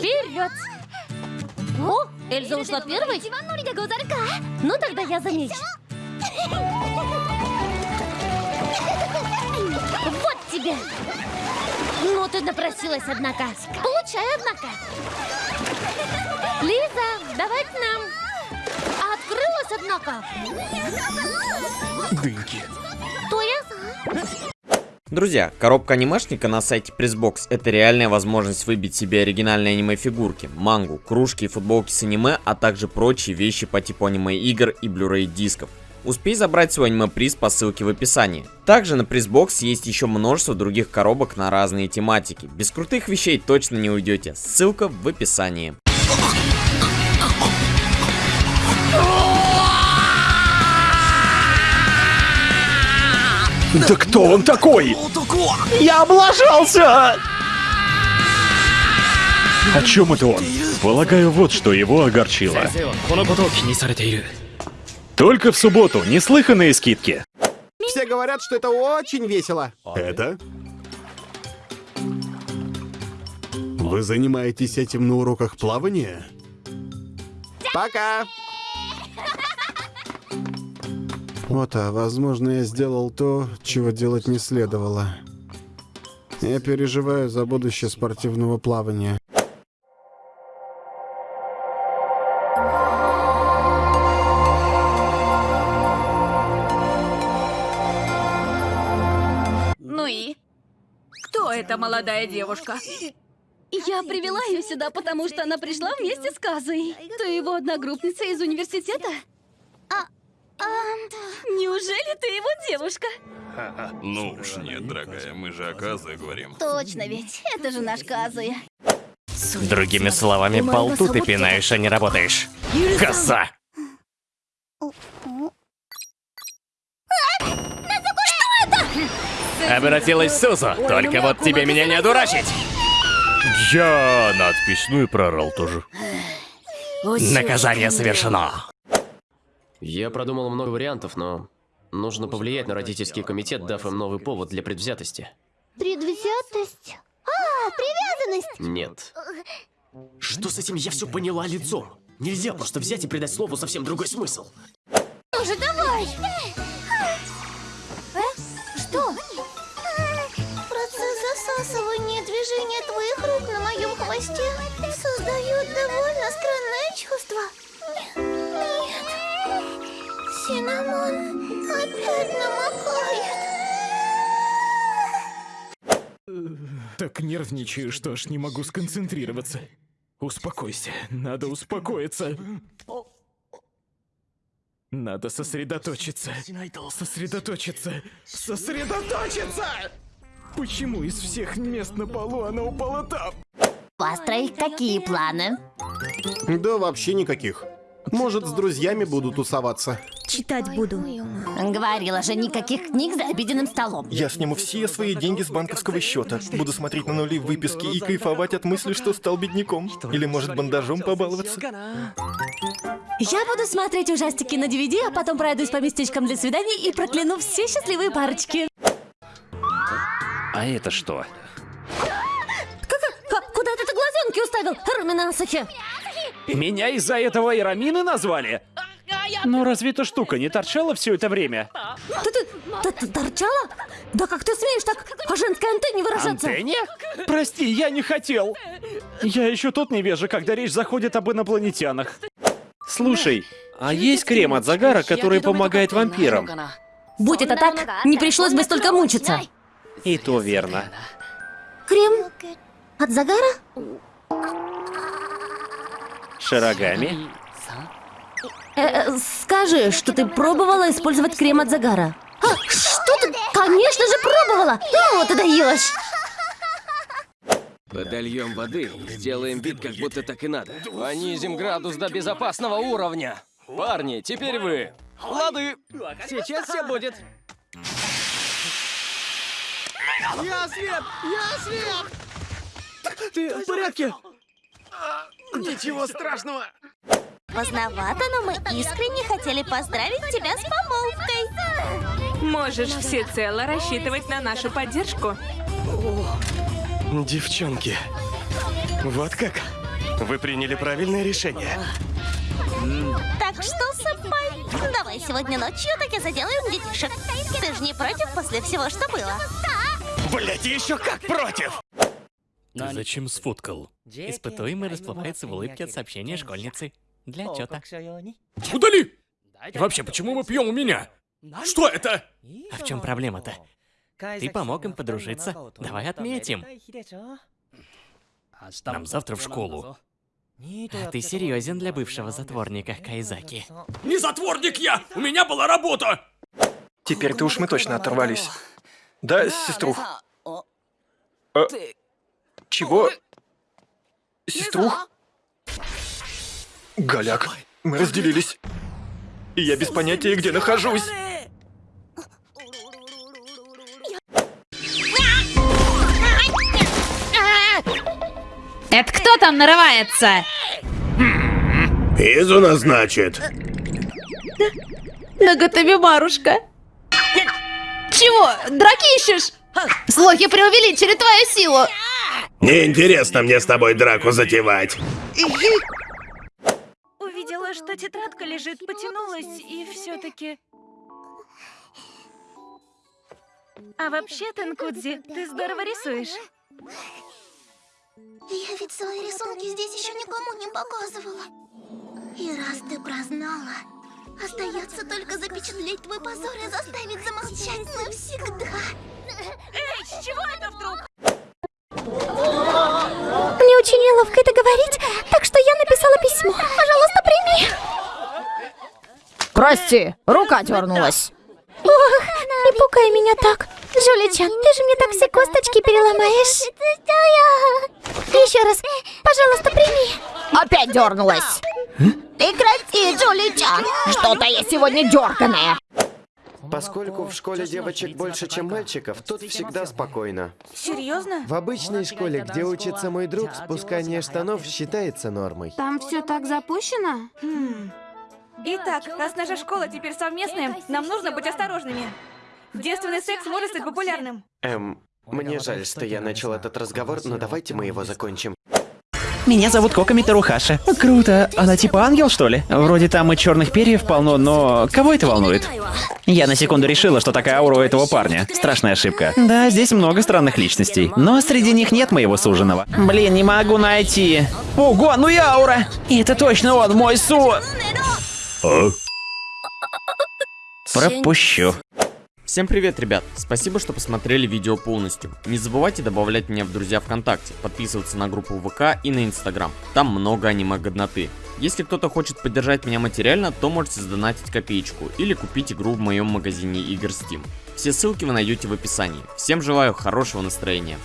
Вперед! О, Эльза ушла первой? Ну тогда я за меч. Вот тебе! Ну ты напросилась, однако. Получай, однако. Лиза, давай к нам. Открылась, однако. Дыньки. То я Друзья, коробка анимешника на сайте Pressbox это реальная возможность выбить себе оригинальные аниме-фигурки, мангу, кружки и футболки с аниме, а также прочие вещи по типу аниме-игр и Blu-ray дисков. Успей забрать свой аниме-приз по ссылке в описании. Также на Pressbox есть еще множество других коробок на разные тематики. Без крутых вещей точно не уйдете. Ссылка в описании. Да кто он такой? Я облажался! О чем это он? Полагаю, вот что его огорчило. Только в субботу неслыханные скидки. Все говорят, что это очень весело. Это? Вы занимаетесь этим на уроках плавания? Пока. Вот, а возможно, я сделал то, чего делать не следовало. Я переживаю за будущее спортивного плавания. Ну и? Кто эта молодая девушка? Я привела ее сюда, потому что она пришла вместе с Казой. Ты его одногруппница из университета? А, Неужели ты его девушка? Ну уж нет, дорогая, мы же о Казе говорим. Точно ведь, это же наш Казуя. Другими словами, болту ты пинаешь, а не работаешь. Коса! Обратилась Сузу, только вот тебе меня не одурачить. Я надпись, ну и прорал тоже. Наказание совершено. Я продумал много вариантов, но нужно повлиять на родительский комитет, дав им новый повод для предвзятости. Предвзятость? А, привязанность! Нет. Что с этим я все поняла лицом? Нельзя просто взять и придать слову совсем другой смысл. Уже давай! Э? Что? Процесс засасывания движения твоих рук на моем хвосте создает довольно странное чувство. Нет. Синамон опять намокает. Так нервничаю, что аж не могу сконцентрироваться. Успокойся, надо успокоиться. Надо сосредоточиться. Сосредоточиться. Сосредоточиться! Почему из всех мест на полу она упала там? Построить какие планы? Да вообще никаких. Может, с друзьями буду тусоваться. Читать буду. Говорила же, никаких книг за обеденным столом. Я сниму все свои деньги с банковского счета. Буду смотреть на нули в выписке и кайфовать от мысли, что стал бедняком. Или, может, бандажом побаловаться. Я буду смотреть ужастики на DVD, а потом пройдусь по местечкам для свиданий и прокляну все счастливые парочки. А это что? А, куда ты глазенки уставил, Румина Асахи? Меня из-за этого Ирамины назвали? Но разве эта штука не торчала все это время? Ты, ты, ты, ты торчала? Да как ты смеешь так о женской антенне выражаться? Антенне? Прости, я не хотел. Я еще тот невежа, когда речь заходит об инопланетянах. Слушай, а есть крем от загара, который помогает вампирам? Будь это так, не пришлось бы столько мучиться. И то верно. Крем от загара? Шарогами? Э, э, скажи, что ты пробовала использовать крем от загара. А, что ты? Конечно же пробовала! Ну, ты даешь! Подольем воды, сделаем вид, как будто так и надо. Понизим градус до безопасного уровня. Парни, теперь вы. Лады. Сейчас все будет. Я свет! Я свет! Ты в порядке? Ничего страшного. Поздновато, но мы искренне хотели поздравить тебя с помолвкой. Можешь всецело рассчитывать на нашу поддержку. Девчонки, вот как? Вы приняли правильное решение. Так что, сэмпай, давай сегодня ночью таки заделаем детишек. Ты же не против после всего, что было? Блять, еще как против! Ты зачем сфоткал? Испытуемый расплывается в улыбке от сообщения школьницы. Для отчета. Удали! И вообще, почему мы пьем у меня? Что это? А в чем проблема-то? Ты помог им подружиться. Давай отметим. Нам завтра в школу. А ты серьезен для бывшего затворника Кайзаки. Не затворник я! У меня была работа! Теперь-то уж мы точно оторвались. Да, сеструх? А, чего? Сеструх? Голяк, мы разделились. И я без понятия, где нахожусь. Это кто там нарывается? Изуна, значит. Наготове Марушка. Чего? Драки ищешь? Слухи преувеличили твою силу. Неинтересно мне с тобой драку затевать. Увидела, что тетрадка лежит, потянулась и все-таки. А вообще, Тенкудзи, ты здорово рисуешь. Я ведь свои рисунки здесь еще никому не показывала. И раз ты прознала, остается только запечатлеть твой позор и заставить замолчать навсегда. Эй, с чего это вдруг? Мне очень неловко это говорить, так что я написала письмо. Пожалуйста, прими. Прости, рука дернулась. Ох, не пукай меня так. Жуличан, ты же мне так все косточки переломаешь. Еще раз, пожалуйста, прими. Опять дернулась. Прекрати, Джуличан. Что-то я сегодня дерганая. Поскольку в школе девочек больше, чем мальчиков, тут всегда спокойно. Серьезно? В обычной школе, где учится мой друг, спускание штанов считается нормой. Там все так запущено? Итак, раз наша школа теперь совместная, нам нужно быть осторожными. Девственный секс может стать популярным. Эм, мне жаль, что я начал этот разговор, но давайте мы его закончим. Меня зовут Кока Митарухаша. Круто. Она типа ангел, что ли? Вроде там и черных перьев полно, но кого это волнует? Я на секунду решила, что такая аура у этого парня. Страшная ошибка. Да, здесь много странных личностей, но среди них нет моего суженого. Блин, не могу найти. Ого, ну и аура! И это точно он, мой су... Пропущу. Всем привет, ребят! Спасибо, что посмотрели видео полностью. Не забывайте добавлять меня в друзья ВКонтакте, подписываться на группу ВК и на Инстаграм. Там много аниме-годноты. Если кто-то хочет поддержать меня материально, то можете сдонатить копеечку или купить игру в моем магазине игр Steam. Все ссылки вы найдете в описании. Всем желаю хорошего настроения.